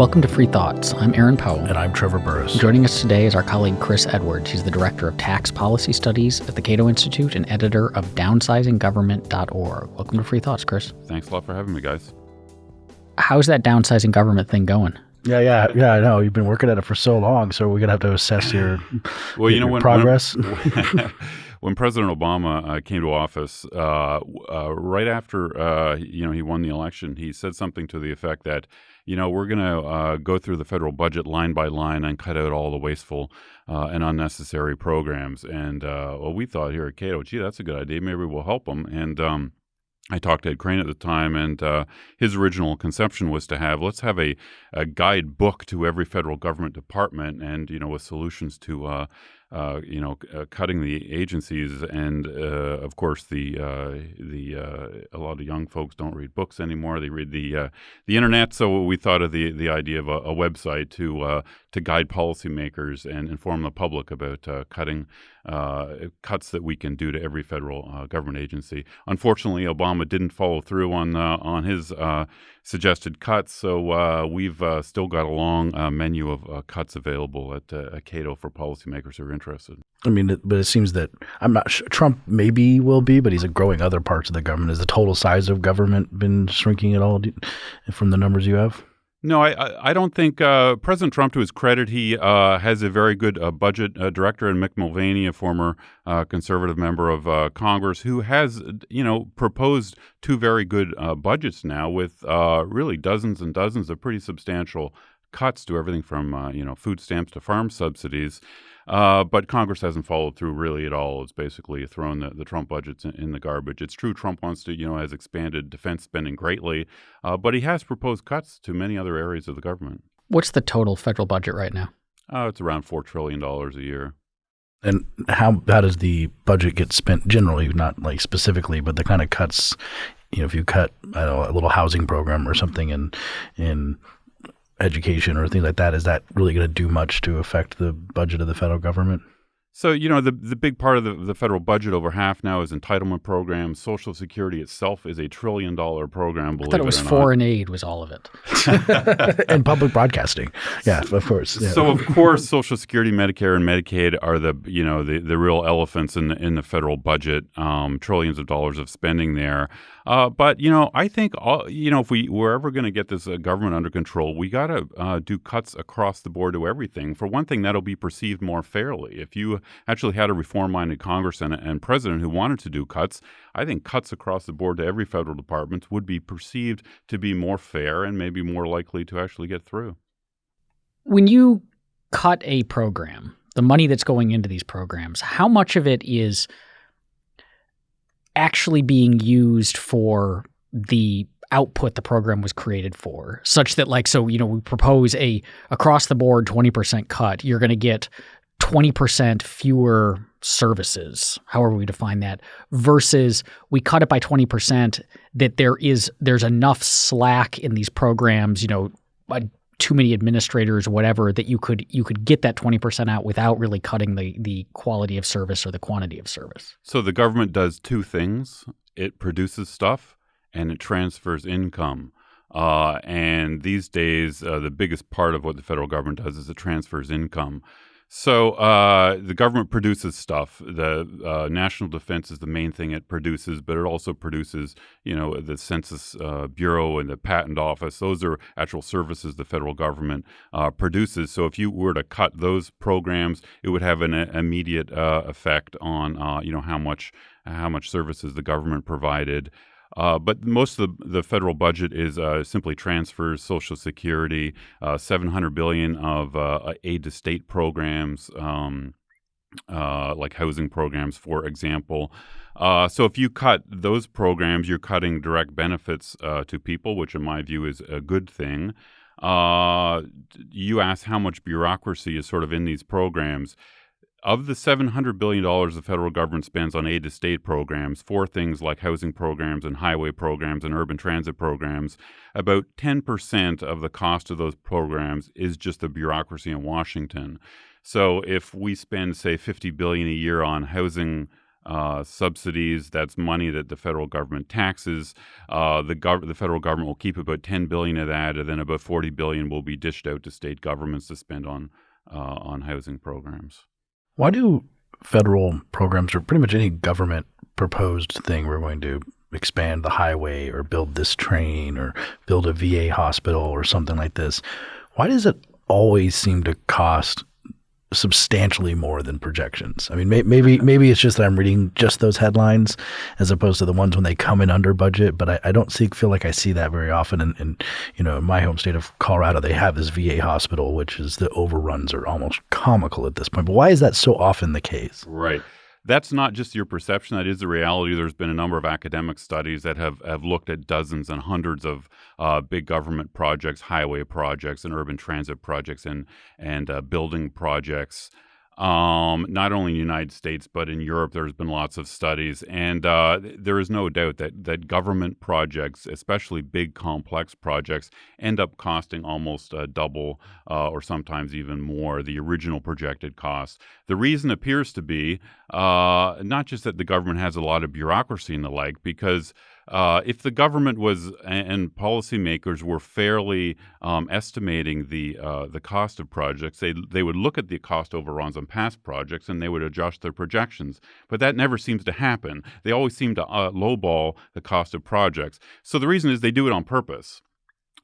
Welcome to Free Thoughts. I'm Aaron Powell. And I'm Trevor Burrus. Joining us today is our colleague Chris Edwards. He's the Director of Tax Policy Studies at the Cato Institute and editor of downsizinggovernment.org. Welcome to Free Thoughts, Chris. Thanks a lot for having me, guys. How's that downsizing government thing going? Yeah, yeah, yeah. I know you've been working at it for so long, so we're gonna have to assess your well, you know, when, progress. When, when President Obama uh, came to office, uh, uh, right after uh, you know he won the election, he said something to the effect that you know we're going to uh, go through the federal budget line by line and cut out all the wasteful uh, and unnecessary programs. And well, we thought here at Cato, gee, that's a good idea. Maybe we'll help them. And um, I talked to Ed Crane at the time, and uh, his original conception was to have let's have a, a guidebook to every federal government department, and you know, with solutions to uh, uh, you know, uh, cutting the agencies, and uh, of course the uh, the uh, a lot of young folks don't read books anymore; they read the uh, the internet. So we thought of the the idea of a, a website to to guide policymakers and inform the public about uh, cutting uh, cuts that we can do to every federal uh, government agency. Unfortunately, Obama didn't follow through on on his suggested cuts, so we've still got a long menu of cuts available at, at Cato for policymakers who are interested. I mean, but it seems that I'm not sure. Trump maybe will be, but he's growing other parts of the government. Has the total size of government been shrinking at all from the numbers you have? No, I I don't think uh, President Trump, to his credit, he uh, has a very good uh, budget uh, director, and Mick Mulvaney, a former uh, conservative member of uh, Congress, who has you know proposed two very good budgets now with really dozens and dozens of pretty substantial cuts to everything from you know food stamps to farm subsidies. Uh, but Congress hasn't followed through really at all. It's basically thrown the, the Trump budgets in, in, the garbage. It's true Trump wants to, you know, has expanded defense spending greatly, uh, but he has proposed cuts to many other areas of the government. What's the total federal budget right now? Uh, it's around $4 trillion a year. And how how does the budget get spent generally, not like specifically, but the kind of cuts, you know, if you cut I don't know, a little housing program or something in in education or things like that, is that really going to do much to affect the budget of the federal government? So, you know, the, the big part of the, the federal budget, over half now, is entitlement programs. Social Security itself is a trillion dollar program. I thought it was it foreign aid was all of it. and public broadcasting. Yeah, of course. Yeah. So, of course, Social Security, Medicare, and Medicaid are the, you know, the, the real elephants in the, in the federal budget, um, trillions of dollars of spending there. Uh, but you know, I think all, you know if we we're ever going to get this uh, government under control, we got to uh, do cuts across the board to everything. For one thing, that'll be perceived more fairly. If you actually had a reform-minded Congress and, and president who wanted to do cuts, I think cuts across the board to every federal department would be perceived to be more fair and maybe more likely to actually get through. When you cut a program, the money that's going into these programs, how much of it is actually being used for the output the program was created for such that like so you know we propose a across the board 20% cut you're going to get 20% fewer services however we define that versus we cut it by 20% that there is there's enough slack in these programs you know too many administrators whatever that you could you could get that 20% out without really cutting the the quality of service or the quantity of service. So the government does two things. It produces stuff and it transfers income. Uh, and these days uh, the biggest part of what the federal government does is it transfers income so uh, the government produces stuff. The uh, national defense is the main thing it produces, but it also produces, you know, the Census uh, Bureau and the Patent Office. Those are actual services the federal government uh, produces. So if you were to cut those programs, it would have an immediate uh, effect on, uh, you know, how much how much services the government provided. Uh, but most of the, the federal budget is uh, simply transfers, Social Security, uh, 700 billion of uh, aid to state programs, um, uh, like housing programs, for example. Uh, so if you cut those programs, you're cutting direct benefits to people, which in my view is a good thing. you asked how much bureaucracy is sort of in these programs of the $700 billion the federal government spends on aid to state programs for things like housing programs and highway programs and urban transit programs, about 10% of the cost of those programs is just the bureaucracy in Washington. So if we spend, say, $50 billion a year on housing uh, subsidies. That's money that the federal government taxes. Uh, the, gov- the federal government will keep about 10 billion of that, and then about 40 billion will be dished out to state governments to spend on uh, on housing programs. Why do federal programs or pretty much any government proposed thing we're going to expand the highway or build this train or build a VA hospital or something like this? Why does it always seem to cost substantially more than projections. I mean, may, maybe maybe it's just that I'm reading just those headlines as opposed to the ones when they come in under budget. But I, I don't see feel like I see that very often. And, and you know, in my home state of Colorado, they have this VA hospital, which is the overruns are almost comical at this point. But why is that so often the case? Right that's not just your perception that is the reality. There's been a number of academic studies that have, have looked at dozens and hundreds of uh, big government projects highway projects and urban transit projects and, and uh, building projects um, not only in the United States but in Europe. There's been lots of studies, and uh, there is no doubt that that government projects, especially big complex projects, end up costing almost uh, double uh, or sometimes even more the original projected cost. The reason appears to be uh, not just that the government has a lot of bureaucracy and the like, because uh, if the government was and policymakers were fairly um, estimating the uh, the cost of projects, they they would look at the cost overruns on past projects and they would adjust their projections. But that never seems to happen. They always seem to uh, lowball the cost of projects. So the reason is they do it on purpose.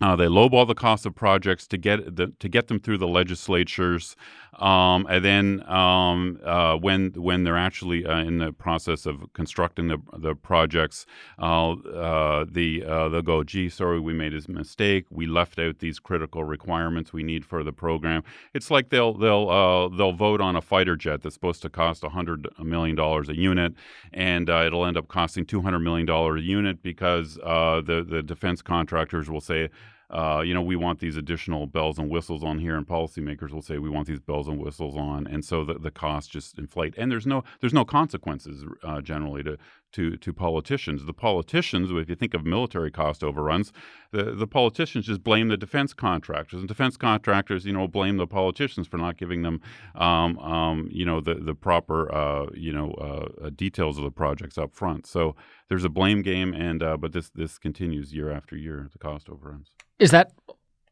Uh, they lowball the cost of projects to get the, to get them through the legislatures, um, and then um, uh, when when they're actually uh, in the process of constructing the the projects, uh, uh, the uh, they'll go, "Gee, sorry, we made a mistake. We left out these critical requirements we need for the program." It's like they'll they'll they'll vote on a fighter jet that's supposed to cost hundred million dollars a unit, and it'll end up costing two hundred million dollars a unit because the the defense contractors will say uh, you know, we want these additional bells and whistles on here, and policymakers will say we want these bells and whistles on, and so the, the costs just inflate. And there's no there's no consequences uh, generally to to to politicians. The politicians, if you think of military cost overruns, the the politicians just blame the defense contractors, and defense contractors, you know, blame the politicians for not giving them, um, um, you know, the the proper, uh, you know, uh, details of the projects up front. So there's a blame game, and uh, but this this continues year after year. The cost overruns. Is that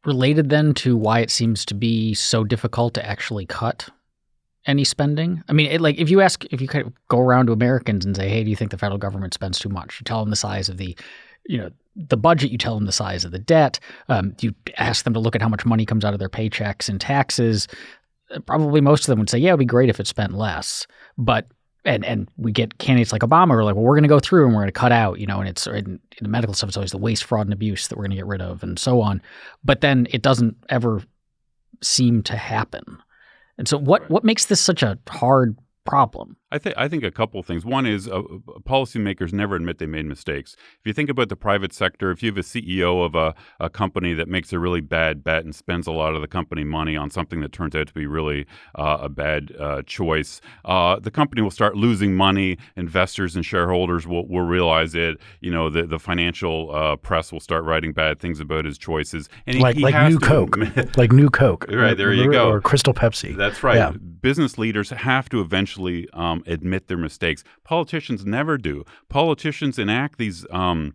related then to why it seems to be so difficult to actually cut any spending? I mean, it, like if you ask, if you kind of go around to Americans and say, "Hey, do you think the federal government spends too much?" You tell them the size of the, you know, the budget. You tell them the size of the debt. Um, you ask them to look at how much money comes out of their paychecks and taxes. Probably most of them would say, "Yeah, it'd be great if it spent less." But and and we get candidates like Obama who are like, well, we're going to go through and we're going to cut out, you know, and it's in, in the medical stuff, it's always the waste, fraud, and abuse that we're going to get rid of, and so on. But then it doesn't ever seem to happen. And so, what right. what makes this such a hard problem? I think I think a couple of things. One is uh, policymakers never admit they made mistakes. If you think about the private sector, if you have a CEO of a, a company that makes a really bad bet and spends a lot of the company money on something that turns out to be really uh, a bad uh, choice, uh, the company will start losing money. Investors and shareholders will, will realize it. You know, the the financial uh, press will start writing bad things about his choices. And like he, like New Coke, like New Coke. Right there, you go. Or Crystal Pepsi. That's right. Yeah. Business leaders have to eventually. Um, admit their mistakes. Politicians never do. Politicians enact these um,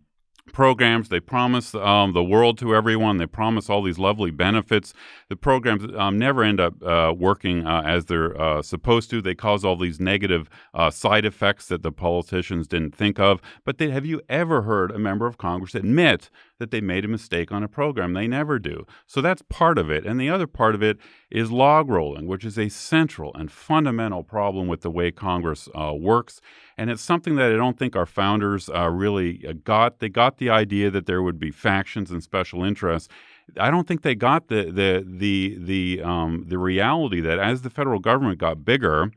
programs. They promise um, the world to everyone. They promise all these lovely benefits. The programs um, never end up uh, working uh, as they're uh, supposed to. They cause all these negative uh, side effects that the politicians didn't think of. But they, have you ever heard a member of Congress admit that they made a mistake on a program? They never do. So that's part of it. And the other part of it is log rolling, which is a central and fundamental problem with the way Congress uh, works. And it's something that I don't think our founders uh, really uh, got. They got the idea that there would be factions and special interests. I don't think they got the the the the um, the reality that as the federal government got bigger,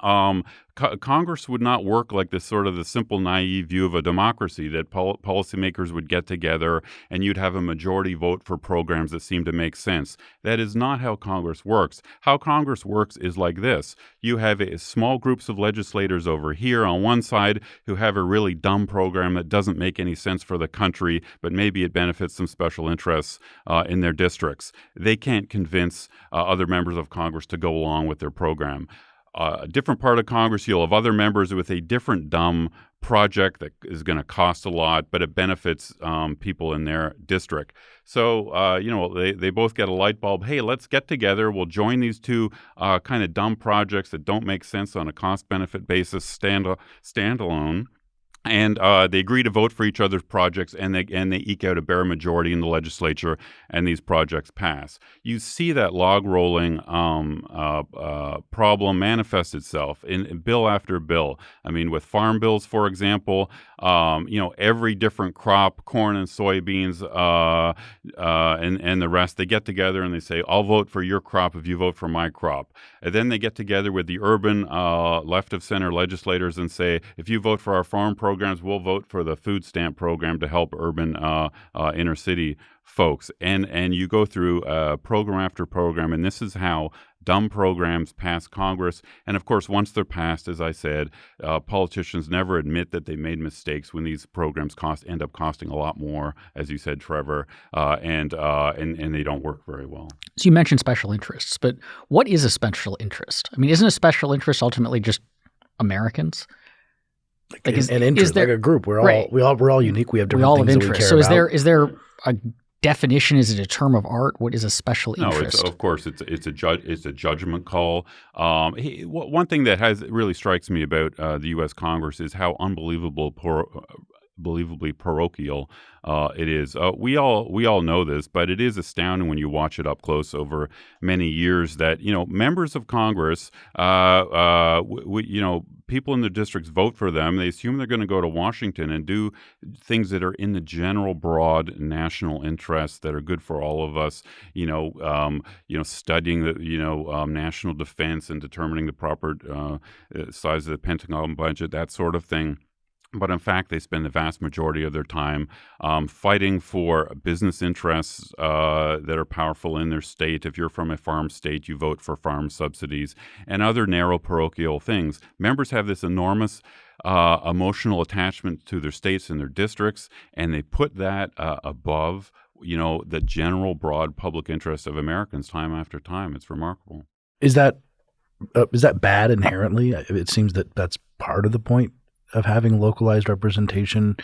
um, co- Congress would not work like this sort of the simple, naive view of a democracy that pol- policymakers would get together and you'd have a majority vote for programs that seem to make sense. That is not how Congress works. How Congress works is like this you have a, small groups of legislators over here on one side who have a really dumb program that doesn't make any sense for the country, but maybe it benefits some special interests uh, in their districts. They can't convince uh, other members of Congress to go along with their program a different part of Congress, you'll have other members with a different dumb project that is going to cost a lot, but it benefits um, people in their district. So, uh, you know, they, they both get a light bulb. Hey, let's get together. We'll join these two uh, kind of dumb projects that don't make sense on a cost benefit basis, stand standalone and uh, they agree to vote for each other's projects, and they and they eke out a bare majority in the legislature, and these projects pass. You see that log rolling um, uh, uh, problem manifest itself in, bill after bill. I mean, with farm bills, for example, um, you know, every different crop, corn and soybeans, uh, uh, and and the rest, they get together and they say, "I'll vote for your crop if you vote for my crop." And then they get together with the urban uh, left of center legislators and say, "If you vote for our farm program." Programs, we'll vote for the food stamp program to help urban uh, uh, inner city folks. And and you go through uh, program after program, and this is how dumb programs pass Congress. And of course, once they're passed, as I said, uh, politicians never admit that they made mistakes when these programs cost end up costing a lot more, as you said, Trevor, uh, and uh, and and they don't work very well. So you mentioned special interests, but what is a special interest? I mean, isn't a special interest ultimately just Americans? Like, like is, an interest, is there, like a group. We're all right. we all we're all unique. We have different we all things have interest. so is there is there a definition? Is it a term of art? What is a special interest? No, of course it's it's a ju- it's a judgment call. Um, he, one thing that has really strikes me about uh, the U.S. Congress is how unbelievable poor, believably parochial uh, it is. Uh, we all we all know this, but it is astounding when you watch it up close over many years that you know members of Congress, uh, uh you know, people in the districts vote for them. They assume they're going to go to Washington and do things that are in the general broad national interest that are good for all of us. You know, um, you know, studying the you know um, national defense and determining the proper uh, size of the Pentagon budget, that sort of thing but in fact, they spend the vast majority of their time um, fighting for business interests uh, that are powerful in their state. If you're from a farm state, you vote for farm subsidies and other narrow parochial things. Members have this enormous uh, emotional attachment to their states and their districts, and they put that uh, above, you know, the general broad public interest of Americans time after time. It's remarkable. Is that uh, is that bad inherently? It seems that that's part of the point of having localized representation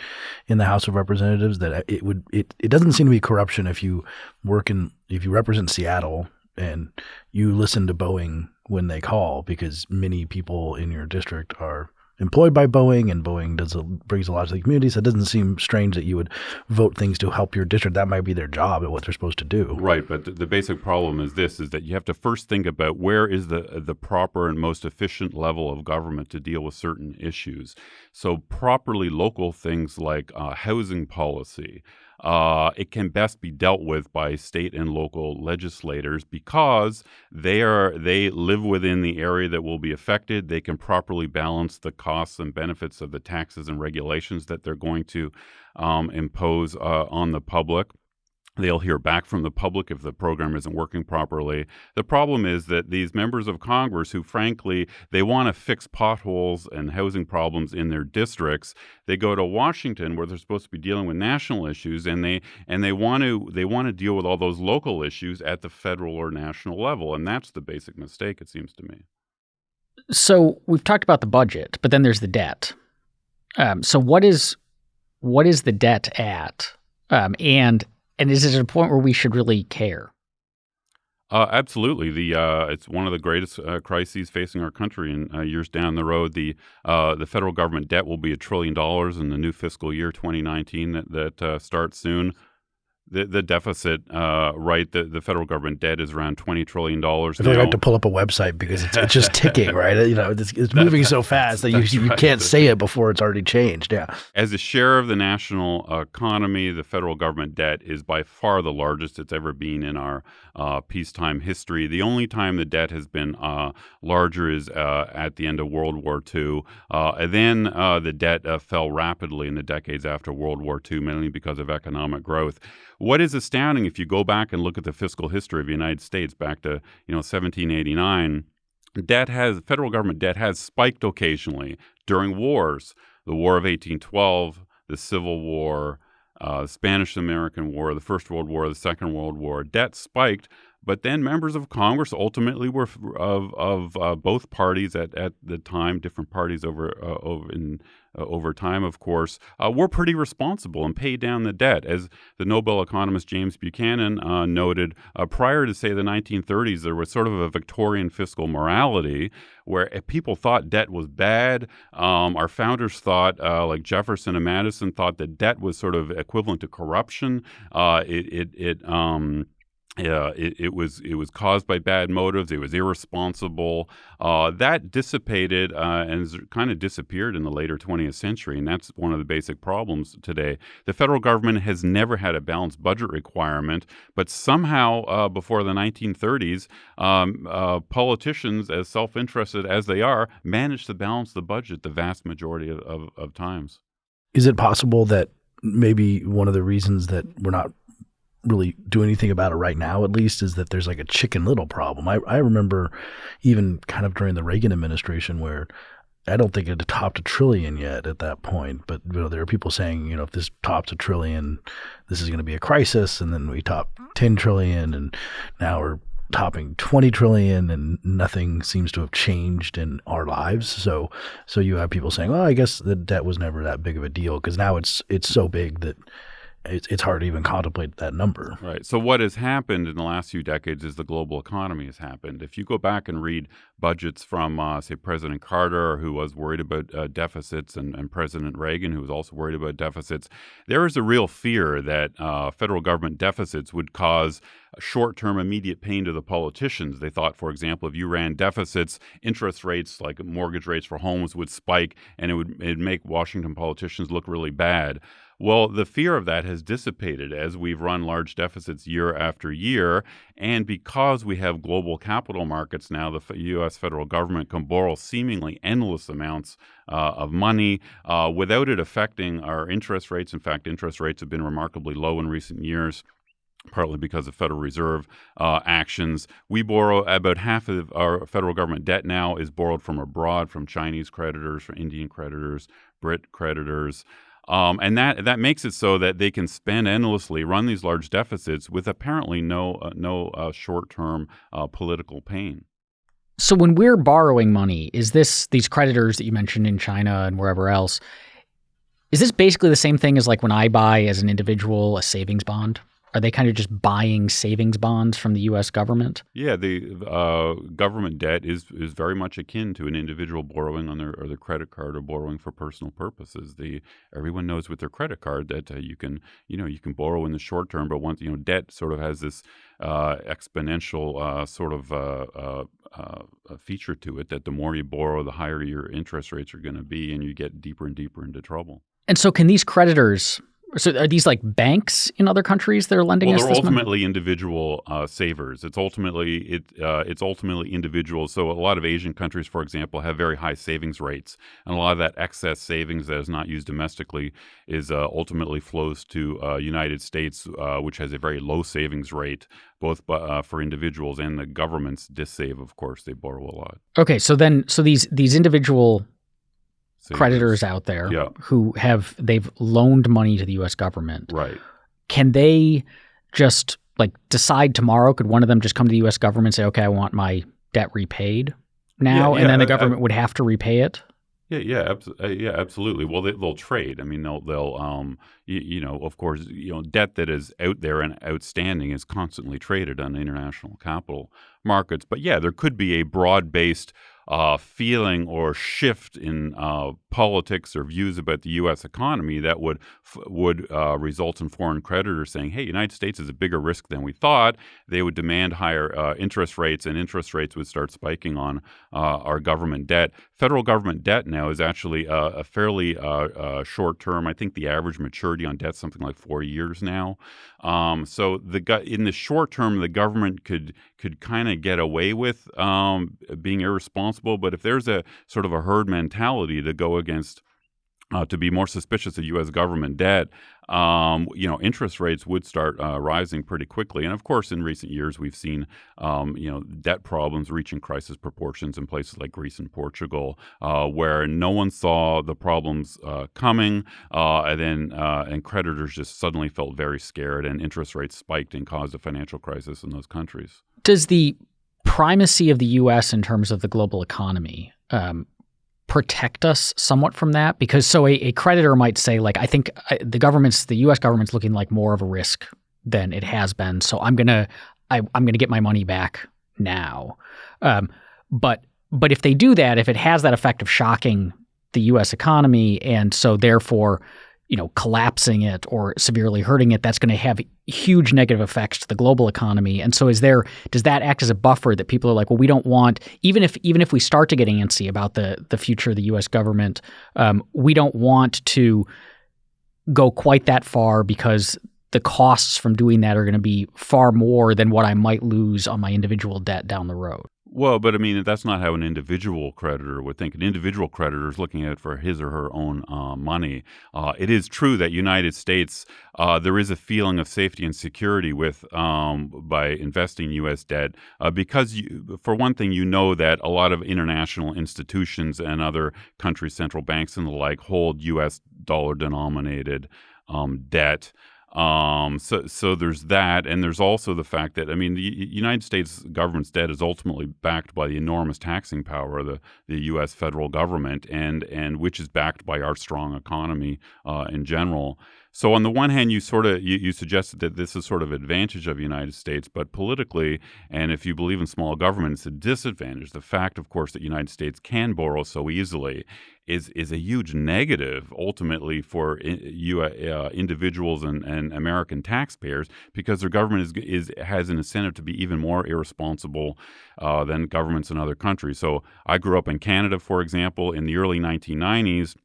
in the House of Representatives that it would it, it doesn't seem to be corruption if you work in if you represent Seattle and you listen to Boeing when they call because many people in your district are employed by Boeing, and Boeing does a, brings a lot to the community. So it doesn't seem strange that you would vote things to help your district. That might be their job and what they're supposed to do. Right, but the, the basic problem is this: is that you have to first think about where is the the proper and most efficient level of government to deal with certain issues. So properly local things like uh, housing policy uh, it can best be dealt with by state and local legislators because they are they live within the area that will be affected. They can properly balance the costs and benefits of the taxes and regulations that they're going to um, impose uh, on the public. They'll hear back from the public if the program isn't working properly. The problem is that these members of Congress, who frankly they want to fix potholes and housing problems in their districts, they go to Washington where they're supposed to be dealing with national issues, and they and they want to they want to deal with all those local issues at the federal or national level, and that's the basic mistake it seems to me. So we've talked about the budget, but then there's the debt. Um, so what is what is the debt at? Um, and and is it a point where we should really care? Uh, absolutely. The uh, it's one of the greatest uh, crises facing our country. In uh, years down the road, the uh, the federal government debt will be a trillion dollars in the new fiscal year 2019 that that uh, starts soon the the deficit, uh, right? The the federal government debt is around twenty trillion dollars. I feel like to pull up a website because it's, it's just ticking, right? You know, it's, it's moving so fast that you you right. can't say it before it's already changed. Yeah. As a share of the national economy, the federal government debt is by far the largest it's ever been in our uh, peacetime history. The only time the debt has been uh, larger is uh, at the end of World War II. Uh, and then uh, the debt fell rapidly in the decades after World War II, mainly because of economic growth. What is astounding, if you go back and look at the fiscal history of the United States back to you know 1789, debt has federal government debt has spiked occasionally during wars, the War of 1812, the Civil War, uh, Spanish American War, the First World War, the Second World War. Debt spiked, But then members of Congress ultimately were of of uh, both parties at, at the time, different parties over uh, over in uh, over time, of course, uh, were pretty responsible and paid down the debt. As the Nobel economist James Buchanan uh, noted, uh, prior to, say, the 1930s, there was sort of a Victorian fiscal morality where people thought debt was bad. Um, our founders thought, like Jefferson and Madison, thought that debt was sort of equivalent to corruption. It, it, it um, uh, it, it, was it was caused by bad motives. It was irresponsible. Uh, that dissipated uh, and kind of disappeared in the later 20th century, and that's one of the basic problems today. The federal government has never had a balanced budget requirement, but somehow uh, before the 1930s, um, uh, politicians, as self-interested as they are, managed to balance the budget the vast majority of, of, of times. Is it possible that maybe one of the reasons that we're not really do anything about it right now, at least, is that there's like a chicken little problem. I, I remember even kind of during the Reagan administration where I don't think it topped a trillion yet at that point, but you know there are people saying you know if this tops a trillion, this is going to be a crisis, and then we top ten trillion, and now we're topping 20 trillion and nothing seems to have changed in our lives so so you have people saying well i guess the debt was never that big of a deal because now it's it's so big that it's, it's hard to even contemplate that number. Right. So what has happened in the last few decades is the global economy has happened. If you go back and read budgets from, uh, say, President Carter, who was worried about uh, deficits, and, and, President Reagan, who was also worried about deficits, there is a real fear that uh, federal government deficits would cause short-term immediate pain to the politicians. They thought, for example, if you ran deficits, interest rates like mortgage rates for homes would spike, and it would it'd make Washington politicians look really bad. Well, the fear of that has dissipated as we've run large deficits year after year. And because we have global capital markets now, the U.S. federal government can borrow seemingly endless amounts uh, of money uh, without it affecting our interest rates. In fact, interest rates have been remarkably low in recent years partly because of Federal Reserve uh, actions. We borrow about half of our federal government debt now is borrowed from abroad, from Chinese creditors, from Indian creditors, Brit creditors. Um, and that that makes it so that they can spend endlessly, run these large deficits with apparently no uh, no uh, short term uh, political pain. So when we're borrowing money, is this these creditors that you mentioned in China and wherever else? Is this basically the same thing as like when I buy as an individual a savings bond? Are they kind of just buying savings bonds from the U.S. government? Yeah, the uh, government debt is is very much akin to an individual borrowing on their or their credit card or borrowing for personal purposes. The everyone knows with their credit card that uh, you can you know you can borrow in the short term, but once you know debt sort of has this uh, exponential uh, sort of uh, uh, feature to it that the more you borrow, the higher your interest rates are going to be, and you get deeper and deeper into trouble. And so, can these creditors so are these like banks in other countries that are lending well, us? they're ultimately money? individual uh, savers. It's ultimately it uh, it's ultimately individuals. So a lot of Asian countries, for example, have very high savings rates, and a lot of that excess savings that is not used domestically is uh, ultimately flows to uh, United States, uh, which has a very low savings rate, both uh, for individuals and the governments. Dissave, of course, they borrow a lot. Okay, so then so these these individual creditors out there yeah. who have they've loaned money to the U.S. government. Right. Can they just like decide tomorrow? Could one of them just come to the U.S. government and say, "Okay, I want my debt repaid now," yeah, yeah, and then the government I, would have to repay it? Yeah, yeah, abs- uh, yeah, absolutely. Well, they, will trade. I mean, they'll, they'll, um, you, you, know, of course, you know, debt that is out there and outstanding is constantly traded on international capital markets. But yeah, there could be a broad-based uh, feeling or shift in uh, politics or views about the U.S. economy that would would uh, result in foreign creditors saying, "Hey, United States is a bigger risk than we thought." They would demand higher uh, interest rates, and interest rates would start spiking on uh, our government debt. Federal government debt now is actually uh, a fairly short term. I think the average maturity on debt is something like four years now. Um, so the in the short term, the government could could kind of get away with um, being irresponsible. But if there's a sort of a herd mentality to go against uh, to be more suspicious of U.S. government debt, um, you know, interest rates would start uh, rising pretty quickly. And of course, in recent years, we've seen, um, you know, debt problems reaching crisis proportions in places like Greece and Portugal, uh, where no one saw the problems uh, coming, uh, and then uh, and creditors just suddenly felt very scared, and interest rates spiked and caused a financial crisis in those countries. Does the primacy of the U.S. in terms of the global economy um, protect us somewhat from that? Because so a, a creditor might say, like, I think the government's, the U.S. government's looking like more of a risk than it has been, so I'm gonna, I, am going to get my money back now. Um, but but if they do that, if it has that effect of shocking the U.S. economy, and so therefore you know, collapsing it or severely hurting it, that's going to have huge negative effects to the global economy. And so, is there does that act as a buffer that people are like, well, we don't want even if even if we start to get antsy about the the future of the U.S. government, um, we don't want to go quite that far because the costs from doing that are going to be far more than what I might lose on my individual debt down the road. Well, but I mean, that's not how an individual creditor would think. An individual creditor is looking at it for his or her own uh, money. Uh, it is true that United States, uh, there is a feeling of safety and security with um, by investing U.S. debt uh, because, you, for one thing, you know that a lot of international institutions and other countries' central banks and the like hold U.S. dollar denominated um, debt. Um, so, so there's that, and there's also the fact that I mean, the United States government's debt is ultimately backed by the enormous taxing power of the, the U.S. federal government, and and which is backed by our strong economy uh, in general. So on the one hand, you sort of you, you, suggested that this is sort of advantage of the United States, but politically, and if you believe in small government, it's a disadvantage. The fact, of course, that United States can borrow so easily is is a huge negative ultimately for you uh, individuals and, and American taxpayers because their government is, is has an incentive to be even more irresponsible uh, than governments in other countries. So I grew up in Canada, for example, in the early 1990s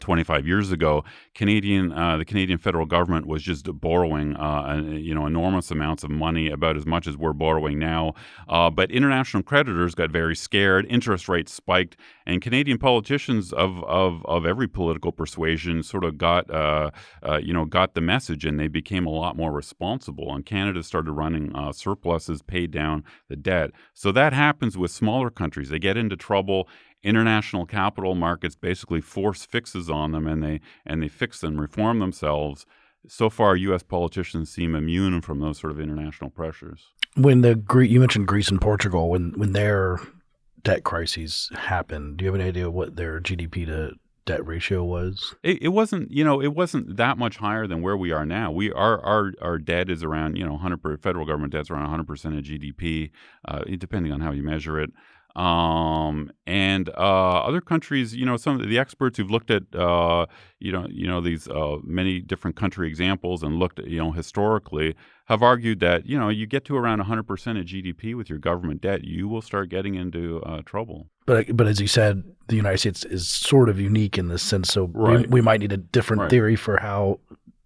25 years ago, Canadian uh, the Canadian federal government was just borrowing uh, you know enormous amounts of money, about as much as we're borrowing now. Uh, but international creditors got very scared. Interest rates spiked, and Canadian politicians of of, of every political persuasion sort of got uh, uh, you know got the message, and they became a lot more responsible. And Canada started running uh, surpluses, paid down the debt. So that happens with smaller countries. They get into trouble international capital markets basically force fixes on them and they and they fix and reform themselves. So far US politicians seem immune from those sort of international pressures. When the you mentioned Greece and Portugal when when their debt crises happened do you have any idea what their GDP to debt ratio was? It, it wasn't you know it wasn't that much higher than where we are now. We our our, our debt is around you know 100 federal government debt's around 100% of GDP uh, depending on how you measure it um, and uh, other countries, you know, some of the experts who've looked at, uh, you know, you know these uh, many different country examples and looked, at, you know, historically, have argued that you know you get to around 100% of GDP with your government debt, you will start getting into uh, trouble. But but as you said, the United States is sort of unique in this sense. So right. we, we, might need a different right. theory for how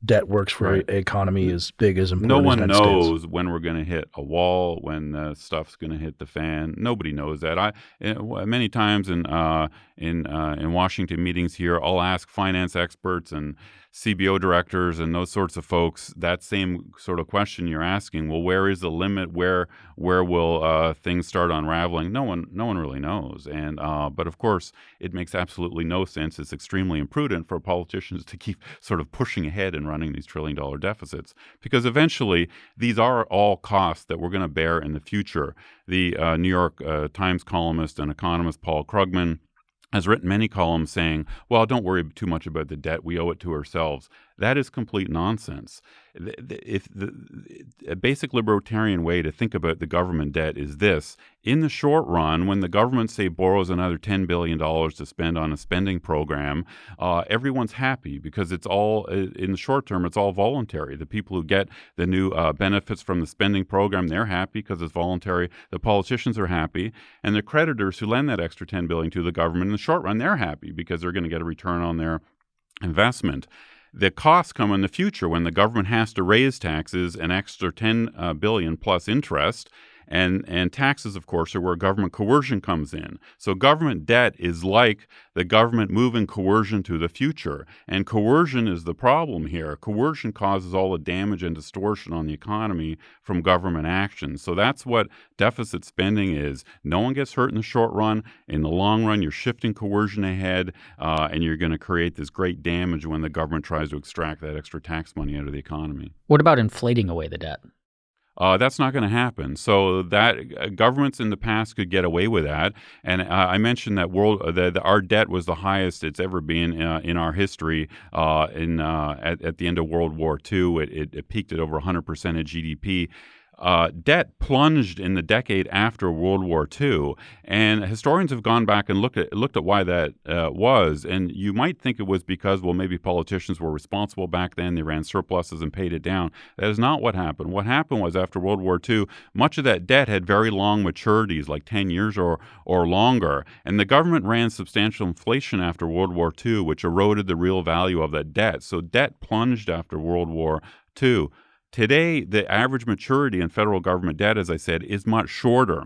debt works for right. economy as big as important. No one knows States. when we're going to hit a wall, when the stuff's going to hit the fan. Nobody knows that. I eh, many times in uh, in uh, in Washington meetings here, I'll ask finance experts and CBO directors and those sorts of folks that same sort of question you're asking. Well, where is the limit? Where where will uh, things start unraveling? No one no one really knows. And uh, but of course, it makes absolutely no sense. It's extremely imprudent for politicians to keep sort of pushing ahead and running these trillion dollar deficits because eventually these are all costs that we're going to bear in the future. The uh, New York uh, Times columnist and economist Paul Krugman has written many columns saying, well, don't worry too much about the debt. We owe it to ourselves. That is complete nonsense. If the, a basic libertarian way to think about the government debt is this in the short run, when the government, say, borrows another $10 billion to spend on a spending program, uh, everyone's happy because it's all, uh, in the short term, it's all voluntary. The people who get the new uh, benefits from the spending program, they're happy because it's voluntary. The politicians are happy. And the creditors who lend that extra 10 billion to the government, in the short run, they're happy because they're going to get a return on their investment. The costs come in the future when the government has to raise taxes an extra 10 uh, plus interest and, and taxes, of course, are where government coercion comes in. So government debt is like the government moving coercion to the future. And coercion is the problem here. Coercion causes all the damage and distortion on the economy from government action. So that's what deficit spending is. No one gets hurt in the short run. In the long run, you're shifting coercion ahead, uh, and you're going to create this great damage when the government tries to extract that extra tax money out of the economy. What about inflating away the debt? Uh, that's not going to happen. So that uh, governments in the past could get away with that. And uh, I mentioned that world uh, that our debt was the highest it's ever been uh, in our history. Uh, in at, at, the end of World War II, it, it, it peaked at over 100 percent of GDP uh, debt plunged in the decade after World War II, and historians have gone back and looked at looked at why that uh, was. And you might think it was because, well, maybe politicians were responsible back then; they ran surpluses and paid it down. That is not what happened. What happened was after World War II, much of that debt had very long maturities, like ten years or or longer, and the government ran substantial inflation after World War II, which eroded the real value of that debt. So debt plunged after World War II. Today, the average maturity in federal government debt, as I said, is much shorter.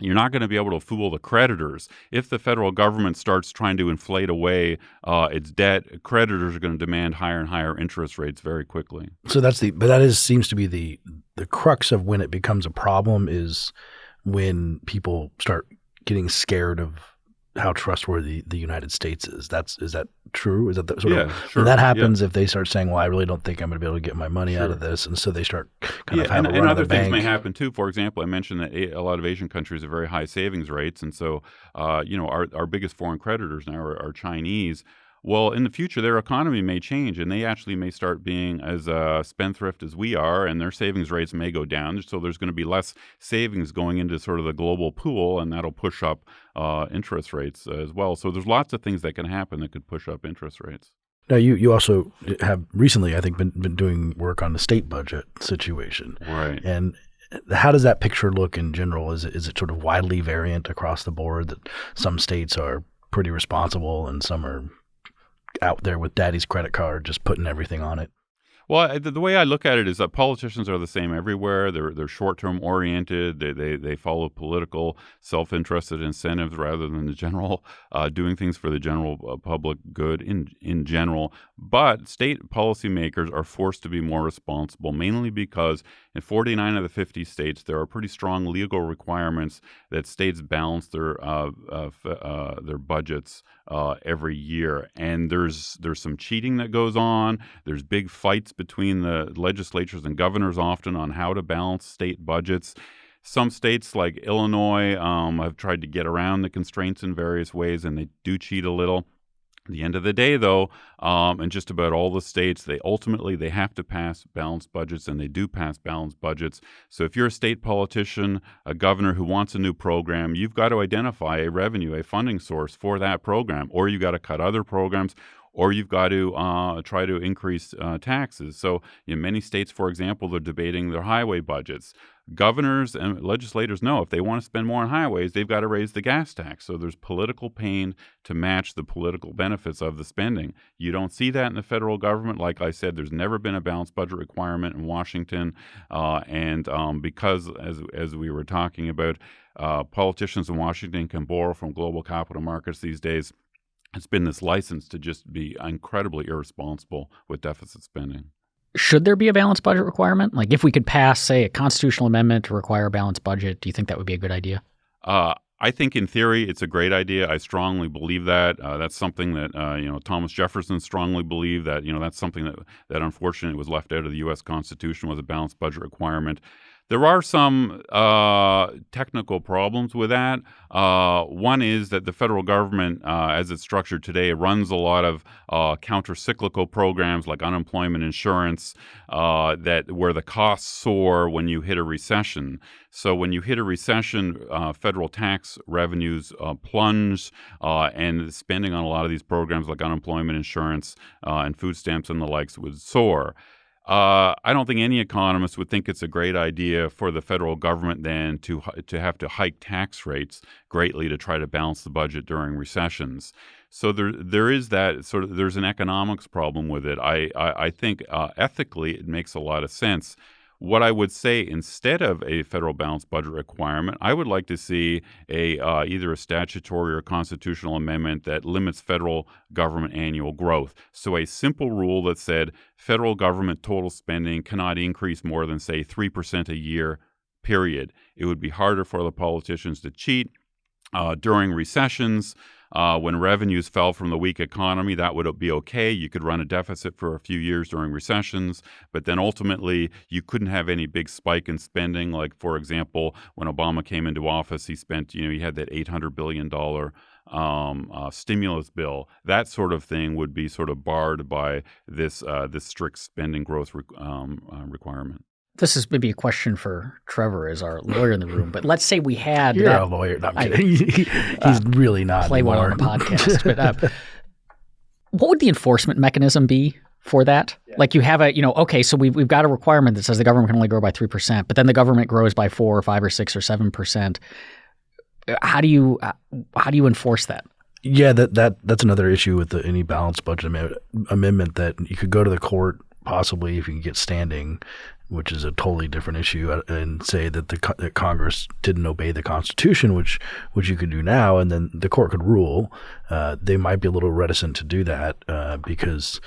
You're not going to be able to fool the creditors. If the federal government starts trying to inflate away uh, its debt, creditors are going to demand higher and higher interest rates very quickly. So that's the, but that is seems to be the the crux of when it becomes a problem is when people start getting scared of how trustworthy the United States is. That's is that true? Is that the, sort yeah, of sure. when that happens? Yeah. If they start saying, "Well, I really don't think I'm going to be able to get my money sure. out of this," and so they start kind yeah, of and, a and other things bank. may happen too. For example, I mentioned that a lot of Asian countries have very high savings rates, and so uh, you know our our biggest foreign creditors now are, are Chinese. Well, in the future, their economy may change, and they actually may start being as uh, spendthrift as we are, and their savings rates may go down. So there's going to be less savings going into sort of the global pool, and that'll push up uh, interest rates as well. So there's lots of things that can happen that could push up interest rates. Now, you, you also have recently, I think, been, been doing work on the state budget situation. Right. And how does that picture look in general? Is it, is it sort of widely variant across the board that some states are pretty responsible and some are out there with daddy's credit card, just putting everything on it. Well, the, the, way I look at it is that politicians are the same everywhere. They're they're short term oriented. They, they they follow political self interested incentives rather than the general uh, doing things for the general uh, public good in in general. But state policymakers are forced to be more responsible, mainly because in 49 of the 50 states there are pretty strong legal requirements that states balance their uh, uh, uh their budgets uh, every year, and there's there's some cheating that goes on. There's big fights between the legislatures and governors often on how to balance state budgets. Some states, like Illinois, um, have tried to get around the constraints in various ways, and they do cheat a little. The end of the day, though, um, in just about all the states, they ultimately they have to pass balanced budgets, and they do pass balanced budgets. So, if you're a state politician, a governor who wants a new program, you've got to identify a revenue, a funding source for that program, or you got to cut other programs, or you've got to uh, try to increase uh, taxes. So, in many states, for example, they're debating their highway budgets. Governors and legislators know if they want to spend more on highways, they've got to raise the gas tax. So, there's political pain to match the political benefits of the spending. You don't see that in the federal government. Like I said, there's never been a balanced budget requirement in Washington. Uh, and um, because, as, as we were talking about, uh, politicians in Washington can borrow from global capital markets these days it's been this license to just be incredibly irresponsible with deficit spending. Should there be a balanced budget requirement? Like, if we could pass, say, a constitutional amendment to require a balanced budget, do you think that would be a good idea? Uh, I think in theory it's a great idea. I strongly believe that. Uh, that's something that uh, you know Thomas Jefferson strongly believed that you know that's something that that unfortunately was left out of the U.S. Constitution was a balanced budget requirement. There are some uh, technical problems with that. Uh, one is that the federal government, uh, as it's structured today, runs a lot of uh, counter-cyclical programs like unemployment insurance, uh, that where the costs soar when you hit a recession. So when you hit a recession, uh, federal tax revenues plunge, and spending on a lot of these programs like unemployment insurance and food stamps and the likes would soar. Uh, I don't think any economist would think it's a great idea for the federal government then to to have to hike tax rates greatly to try to balance the budget during recessions. So there there is that sort of there's an economics problem with it. I I, I think uh, ethically it makes a lot of sense what I would say instead of a federal balanced budget requirement, I would like to see a uh, either a statutory or constitutional amendment that limits federal government annual growth. So a simple rule that said federal government total spending cannot increase more than say 3% a year period. It would be harder for the politicians to cheat uh, during recessions Uh, when revenues fell from the weak economy, that would be okay. You could run a deficit for a few years during recessions, but then ultimately you couldn't have any big spike in spending. Like, for example, when Obama came into office, he spent, you know, he had that $800 billion um, uh, stimulus bill, that sort of thing would be sort of barred by this uh, this strict spending growth re- um, uh, requirement. This is maybe a question for Trevor as our lawyer in the room, but let's say we had You're that, a lawyer. No, I'm kidding. He's uh, really not. Play one on the podcast. but uh, what would the enforcement mechanism be for that? Yeah. Like you have a, you know, okay, so we've, we've got a requirement that says the government can only grow by 3%, but then the government grows by 4 or 5 or 6 or 7% how do you how do you enforce that? Yeah, that that that's another issue with the, any balanced budget amendment that you could go to the court possibly if you can get standing, which is a totally different issue, uh, and say that the that Congress didn't obey the Constitution, which which you could do now, and then the court could rule. Uh, they might be a little reticent to do that uh, because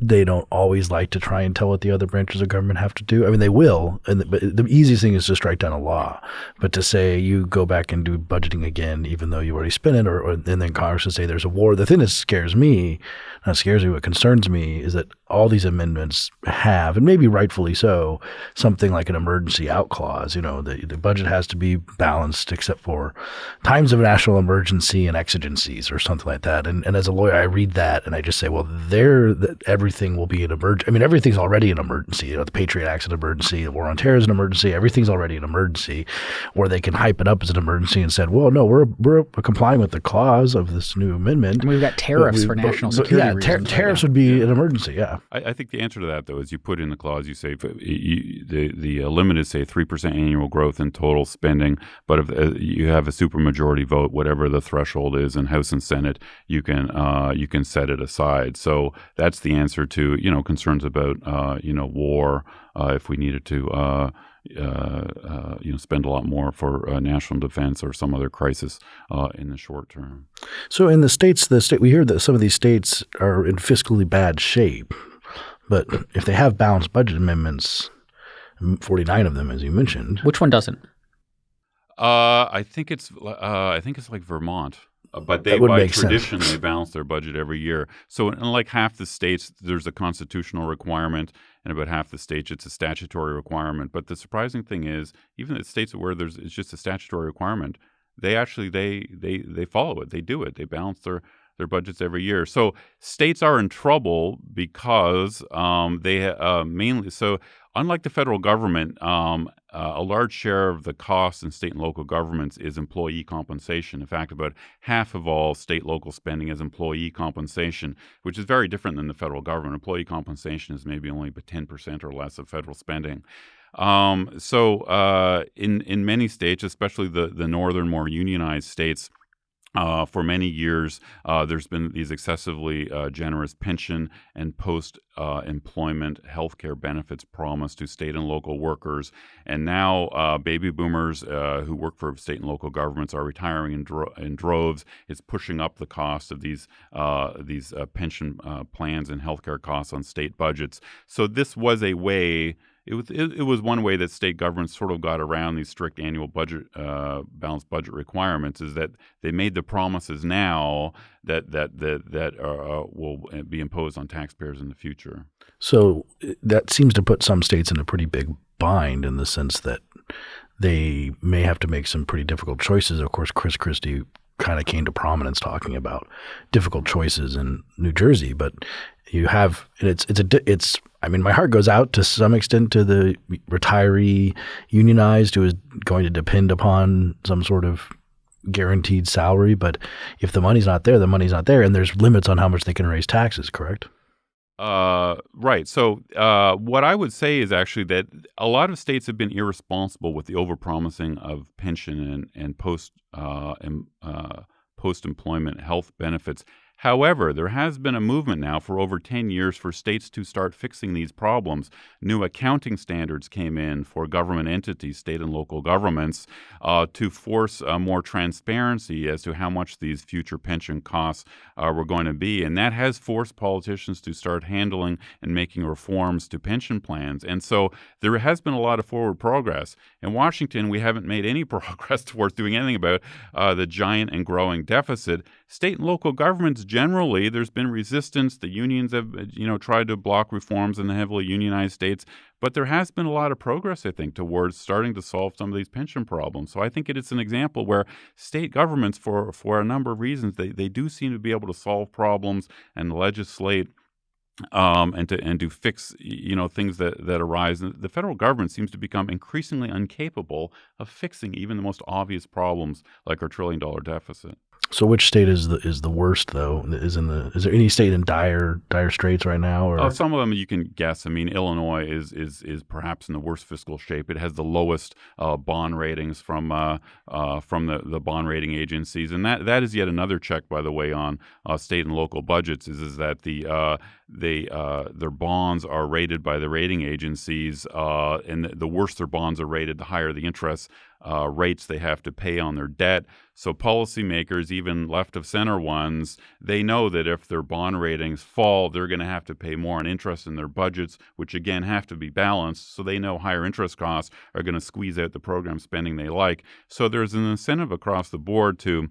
they don't always like to try and tell what the other branches of government have to do. I mean, they will, and the, but the easiest thing is to strike down a law. But to say you go back and do budgeting again, even though you already spent it, or, or and then Congress would say there's a war. The thing that scares me, not scares me, what concerns me, is that all these amendments have, and maybe rightfully so, something like an emergency out clause. You know, the the budget has to be balanced except for times of national emergency and exigencies or something like that. And and as a lawyer, I read that and I just say, well, there every everything will be an emergency. I mean, everything's already an emergency. You know, the Patriot Act's an emergency. The war on terror is an emergency. Everything's already an emergency. Or they can hype it up as an emergency and said, well, no, we're we're complying with the clause of this new amendment. And we've got tariffs we, for national security. yeah, ter- tariffs would be an emergency. Yeah. I, I, think the answer to that though is you put in the clause. You say you, the the uh, limit is say three percent annual growth in total spending, but if uh, you have a supermajority vote, whatever the threshold is in House and Senate, you can uh, you can set it aside. So that's the answer answer to you know concerns about uh, you know war uh, if we needed to uh, uh, uh you know spend a lot more for uh, national defense or some other crisis in the short term. So in the states, the state we hear that some of these states are in fiscally bad shape, but if they have balanced budget amendments, forty nine of them, as you mentioned, which one doesn't? I think it's I think it's like Vermont. Uh, but they by tradition sense. they balance their budget every year. So in like half the states, there's a constitutional requirement, and about half the states it's a statutory requirement. But the surprising thing is, even the states where there's it's just a statutory requirement, they actually they they they follow it. They do it. They balance their their budgets every year. So states are in trouble because um, they uh, mainly so unlike the federal government, um, uh, a large share of the costs in state and local governments is employee compensation. In fact, about half of all state local spending is employee compensation, which is very different than the federal government. Employee compensation is maybe only about 10% or less of federal spending. Um, so, uh, in in many states, especially the the northern, more unionized states, uh, for many years, uh, there's been these excessively uh, generous pension and post uh, employment health care benefits promised to state and local workers. And now, uh, baby boomers uh, who work for state and local governments are retiring in, dro- in droves. It's pushing up the cost of these, these pension plans and health care costs on state budgets. So, this was a way it was it, it, was one way that state governments sort of got around these strict annual budget uh, balanced budget requirements is that they made the promises now that that that that uh, uh will be imposed on taxpayers in the future. So that seems to put some states in a pretty big bind in the sense that they may have to make some pretty difficult choices. Of course, Chris Christie kind of came to prominence talking about difficult choices in New Jersey, but you have it's it's a it's I mean my heart goes out to some extent to the retiree unionized who is going to depend upon some sort of guaranteed salary, but if the money's not there, the money's not there, and there's limits on how much they can raise taxes. Correct? Uh, right. So, uh, what I would say is actually that a lot of states have been irresponsible with the overpromising of pension and and post uh, and, uh, post employment health benefits However, there has been a movement now for over 10 years for states to start fixing these problems. New accounting standards came in for government entities, state and local governments, uh, to force uh, more transparency as to how much these future pension costs uh, were going to be. And that has forced politicians to start handling and making reforms to pension plans. And so there has been a lot of forward progress. In Washington, we haven't made any progress towards doing anything about uh, the giant and growing deficit. State and local governments generally, there's been resistance. The unions have, you know, tried to block reforms in the heavily unionized states, but there has been a lot of progress, I think, towards starting to solve some of these pension problems. So I think it is an example where state governments, for for a number of reasons, they, they do seem to be able to solve problems and legislate um, and to and to fix you know things that that arise. The federal government seems to become increasingly incapable of fixing even the most obvious problems like our trillion dollar deficit. So which state is the is the worst though? Is in the is there any state in dire dire straits right now? Or uh, some of them you can guess. I mean, Illinois is is is perhaps in the worst fiscal shape. It has the lowest uh, bond ratings from uh, uh from the, the bond rating agencies, and that that is yet another check, by the way, on uh, state and local budgets. Is is that the uh, they their bonds are rated by the rating agencies, and the, the worse their bonds are rated, the higher the interest uh, rates they have to pay on their debt. So policymakers, even left of center ones, they know that if their bond ratings fall, they're going to have to pay more on interest in their budgets, which again have to be balanced. So they know higher interest costs are going to squeeze out the program spending they like. So there's an incentive across the board to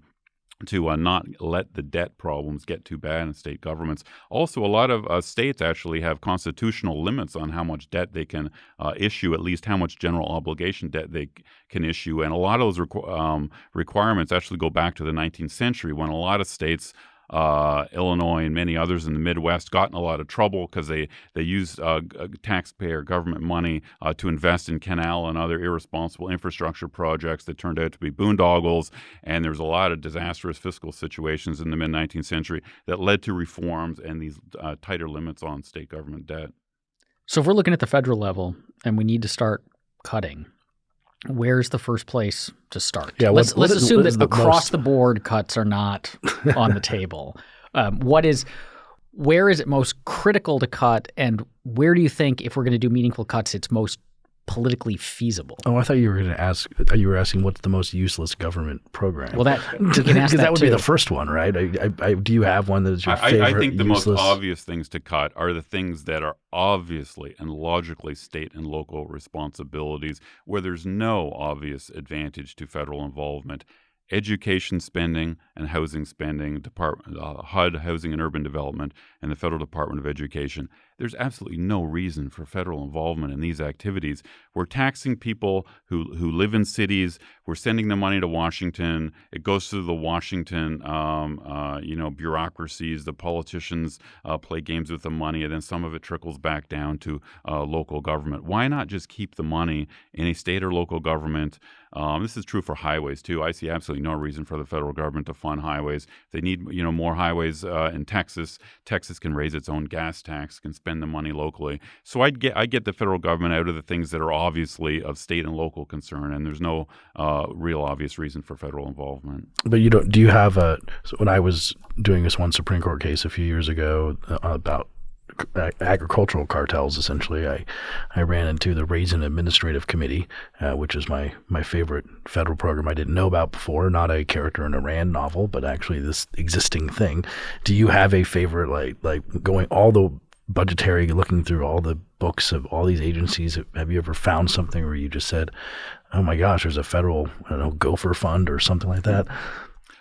to uh, not let the debt problems get too bad in state governments. Also, a lot of uh, states actually have constitutional limits on how much debt they can uh, issue, at least how much general obligation debt they can issue. And a lot of those requ- um, requirements actually go back to the 19th century when a lot of states uh, Illinois and many others in the Midwest got in a lot of trouble because they they used uh, taxpayer government money uh, to invest in canal and other irresponsible infrastructure projects that turned out to be boondoggles. And there's a lot of disastrous fiscal situations in the mid 19th century that led to reforms and these uh, tighter limits on state government debt. So if we're looking at the federal level and we need to start cutting, where's the first place to start? Yeah, let's let's is, assume that the across most... the board cuts are not on the table. Um, what is where is it most critical to cut, and where do you think if we're going to do meaningful cuts, it's most politically feasible. Oh, I thought you were going to ask. You were asking what's the most useless government program. Well, that because that, that, would too. be the first one, right? I, I, I, do you have one that is your I, favorite? I think the useless? most obvious things to cut are the things that are obviously and logically state and local responsibilities, where there's no obvious advantage to federal involvement education spending and housing spending, Department, uh, HUD, Housing and Urban Development, and the Federal Department of Education. There's absolutely no reason for federal involvement in these activities. We're taxing people who, who live in cities. We're sending the money to Washington. It goes through the Washington, um, uh, you know, bureaucracies. The politicians uh, play games with the money, and then some of it trickles back down to uh, local government. Why not just keep the money in a state or local government? Um, this is true for highways too. I see absolutely no reason for the federal government to fund highways. If they need, you know, more highways uh, in Texas. Texas can raise its own gas tax, can spend the money locally. So I get I get the federal government out of the things that are obviously of state and local concern, and there's no uh, real obvious reason for federal involvement. But you don't. Do you have a? So when I was doing this one Supreme Court case a few years ago uh, about agricultural cartels. Essentially, I I ran into the Raisin Administrative Committee, uh, which is my my favorite federal program I didn't know about before. Not a character in a Rand novel, but actually this existing thing. Do you have a favorite like like going all the budgetary looking through all the books of all these agencies have you ever found something where you just said oh my gosh there's a federal i don't know gopher fund or something like that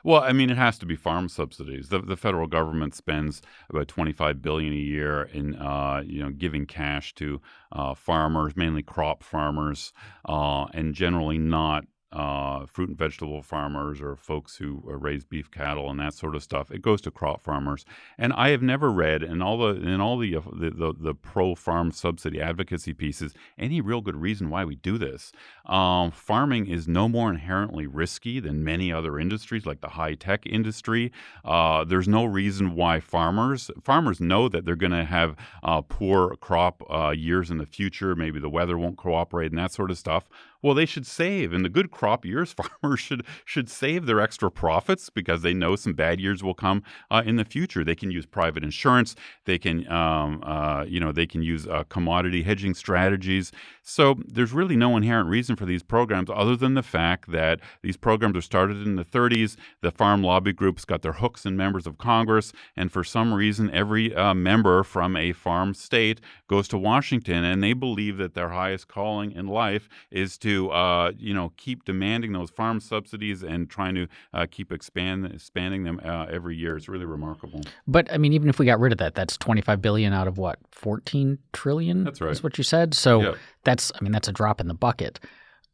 well, I mean, it has to be farm subsidies. The, the federal government spends about twenty-five billion a year in, uh, you know, giving cash to uh, farmers, mainly crop farmers, uh, and generally not uh, fruit and vegetable farmers or folks who uh, raise beef cattle and that sort of stuff. It goes to crop farmers, and I have never read in all the in all the uh, the, the, the pro farm subsidy advocacy pieces any real good reason why we do this. Um, farming is no more inherently risky than many other industries, like the high tech industry. Uh, there's no reason why farmers farmers know that they're going to have poor crop years in the future. Maybe the weather won't cooperate and that sort of stuff Well, they should save. In the good crop years, farmers should should save their extra profits because they know some bad years will come uh, in the future. They can use private insurance. They can, um, uh, you know, they can use uh, commodity hedging strategies. So there's really no inherent reason for these programs other than the fact that these programs are started in the 30s. The farm lobby groups got their hooks in members of Congress, and for some reason, every uh, member from a farm state goes to Washington, and they believe that their highest calling in life is to, uh, you know, keep demanding those farm subsidies and trying to uh, keep expand expanding them uh, every year. It's really remarkable. But I mean, even if we got rid of that, that's 25 billion out of what 14 trillion. That's right. Is what you said. So. That's I mean that's a drop in the bucket.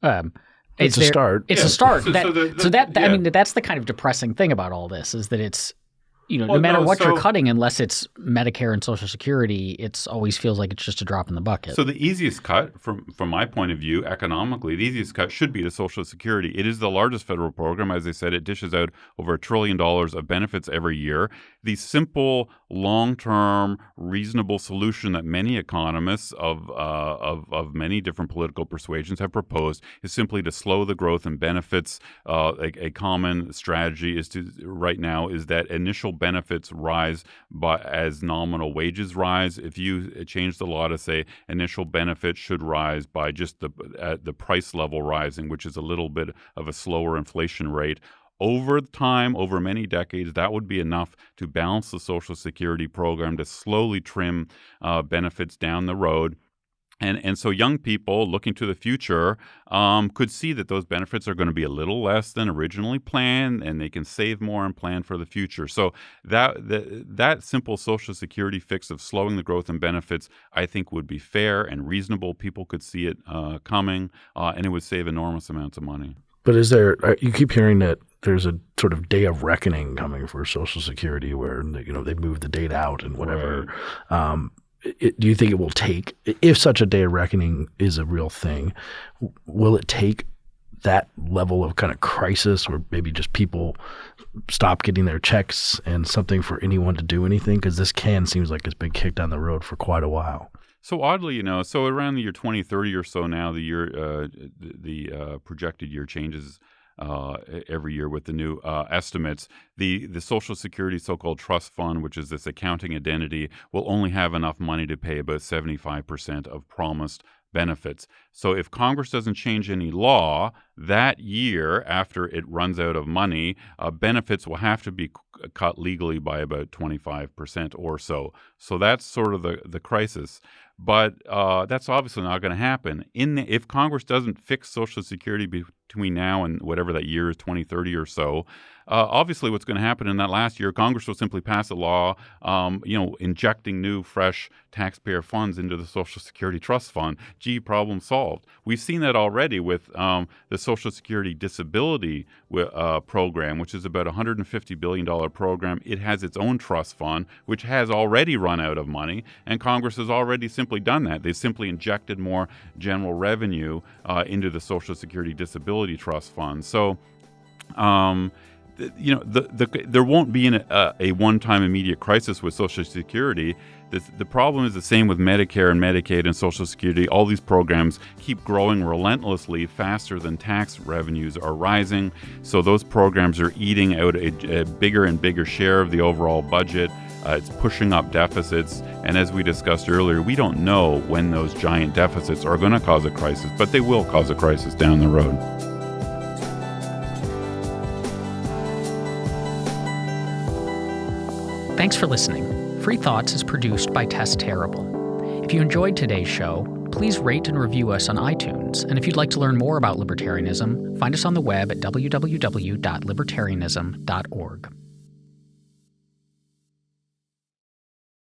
Um, It's is a start. It's Yeah. a start. So- that, so so, the- the- that I yeah. mean that's the kind of depressing thing about all this is that it's you know Well, no matter no, what you're cutting, unless it's Medicare and Social Security, it's always feels like it's just a drop in the bucket. So the easiest cut, from from my point of view, economically, the easiest cut should be to Social Security. It is the largest federal program, as I said. It dishes out over a trillion dollars of benefits every year. The simple, long-term, reasonable solution that many economists of uh, of of many different political persuasions have proposed is simply to slow the growth in benefits. Uh, a, a common strategy is to right now is that initial benefits rise by as nominal wages rise. If you change the law to say initial benefits should rise by just the at the price level rising, which is a little bit of a slower inflation rate. Over time, over many decades, that would be enough to balance the Social Security program to slowly trim uh, benefits down the road. And, and so young people looking to the future um, could see that those benefits are going to be a little less than originally planned, and they can save more and plan for the future. So that that, that simple Social Security fix of slowing the growth in benefits, I think, would be fair and reasonable. People could see it uh, coming, uh, and it would save enormous amounts of money. But is there? uh, You keep hearing that there's a sort of day of reckoning coming for Social Security, where you know they move the date out and whatever. Um, it, do you think it will take, if such a day of reckoning is a real thing, will it take that level of kind of crisis, where maybe just people stop getting their checks and something for anyone to do anything? Because this can seems like it's been kicked down the road for quite a while. So oddly, you know, so around the year 2030 or so now, the year, uh, the, uh, projected year changes uh, every year with the new uh, estimates. The the Social Security so-called trust fund, which is this accounting identity, will only have enough money to pay about 75% of promised benefits. So if Congress doesn't change any law that year after it runs out of money, uh, benefits will have to be c- cut legally by about 25% or so. So that's sort of the, the crisis. But uh, that's obviously not going to happen. In the, if Congress doesn't fix Social Security between now and whatever that year is, 2030 or so, uh, obviously what's going to happen in that last year, Congress will simply pass a law, um, you know, injecting new, fresh taxpayer funds into the Social Security Trust Fund. Gee, problem solved. We've seen that already with um, the Social Security Disability uh, Program, which is about a $150 billion program. It has its own trust fund, which has already run out of money, and Congress has already simply done that. They've simply injected more general revenue uh, into the Social Security Trust Fund. So, um, th- you know, the, the, there won't be an, a, a one-time immediate crisis with Social Security. The, the problem is the same with Medicare and Medicaid and Social Security. All these programs keep growing relentlessly faster than tax revenues are rising. So those programs are eating out a, a bigger and bigger share of the overall budget. Uh, it's pushing up deficits. And as we discussed earlier, we don't know when those giant deficits are going to cause a crisis, but they will cause a crisis down the road. Thanks for listening. Free Thoughts is produced by Tess Terrible. If you enjoyed today's show, please rate and review us on iTunes. And if you'd like to learn more about libertarianism, find us on the web at www.libertarianism.org.